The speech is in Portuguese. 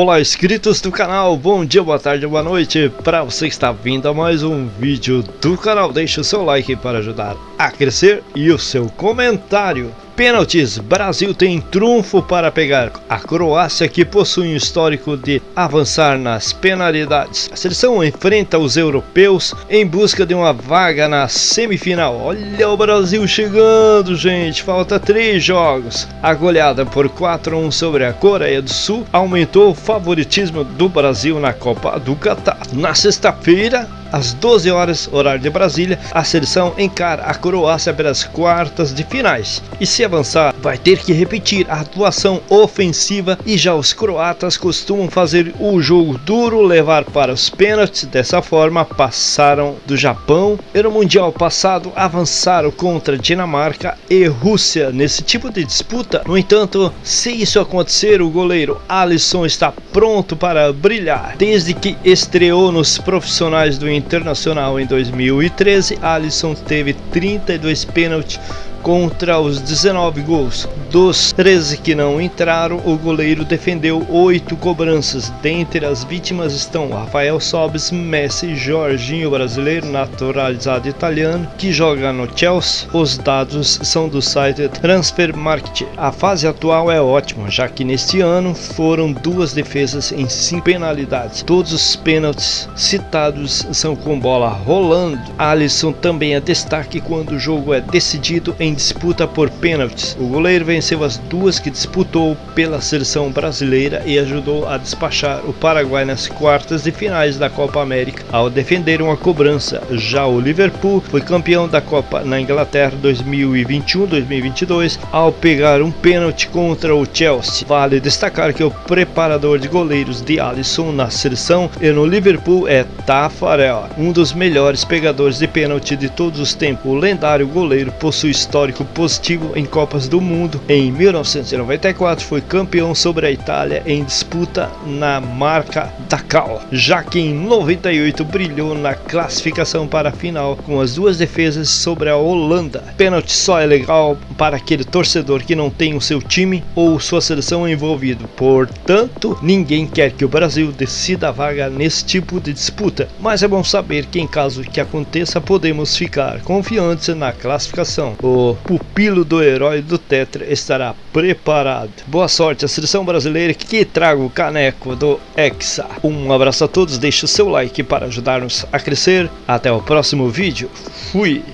Olá inscritos do canal, bom dia, boa tarde, boa noite. Para você que está vindo a mais um vídeo do canal Deixe o seu like para ajudar a crescer e o seu comentário Pênaltis, Brasil tem trunfo para pegar a Croácia que possui um histórico de avançar nas penalidades. A seleção enfrenta os europeus em busca de uma vaga na semifinal. Olha o Brasil chegando, gente, falta três jogos. A goleada por 4 a 1 sobre a Coreia do Sul aumentou o favoritismo do Brasil na Copa do Catar. Na sexta-feira, às 12 horas, horário de Brasília, a seleção encara a Croácia pelas quartas de finais. E se avançar, vai ter que repetir a atuação ofensiva e já os croatas costumam fazer o jogo duro, levar para os pênaltis. Dessa forma, passaram do Japão e no Mundial passado avançaram contra Dinamarca e Rússia nesse tipo de disputa. No entanto, se isso acontecer, o goleiro Alisson está pronto para brilhar. Desde que estreou nos profissionais do Internacional em 2013, Alisson teve 32 pênaltis contra os 19 gols. Dos 13 que não entraram, o goleiro defendeu 8 cobranças. Dentre as vítimas estão Rafael Sobis, Messi, Jorginho brasileiro naturalizado italiano que joga no Chelsea. Os dados são do site Transfer Market. A fase atual é ótima, já que neste ano foram duas defesas em 5 penalidades. Todos os pênaltis citados são com bola rolando. Alisson também é destaque quando o jogo é decidido em disputa por pênaltis. O goleiro venceu as duas que disputou pela seleção brasileira e ajudou a despachar o Paraguai nas quartas de finais da Copa América ao defender uma cobrança. Já o Liverpool foi campeão da Copa na Inglaterra 2021-2022 ao pegar um pênalti contra o Chelsea. Vale destacar que o preparador de goleiros de Alisson na seleção e no Liverpool é Tafarel, um dos melhores pegadores de pênalti de todos os tempos. O lendário goleiro possui história histórico positivo em Copas do Mundo. Em 1994 foi campeão sobre a Itália em disputa na marca Dakar, já que em 98 brilhou na classificação para a final com as duas defesas sobre a Holanda. Pênalti só é legal para aquele torcedor que não tem o seu time ou sua seleção envolvido. Portanto, ninguém quer que o Brasil decida a vaga nesse tipo de disputa, mas é bom saber que em caso que aconteça podemos ficar confiantes na classificação. O pupilo do herói do Tetra estará preparado. Boa sorte à seleção brasileira que traga o caneco do Hexa. Um abraço a todos, deixe o seu like para ajudar-nos a crescer. Até o próximo vídeo. Fui!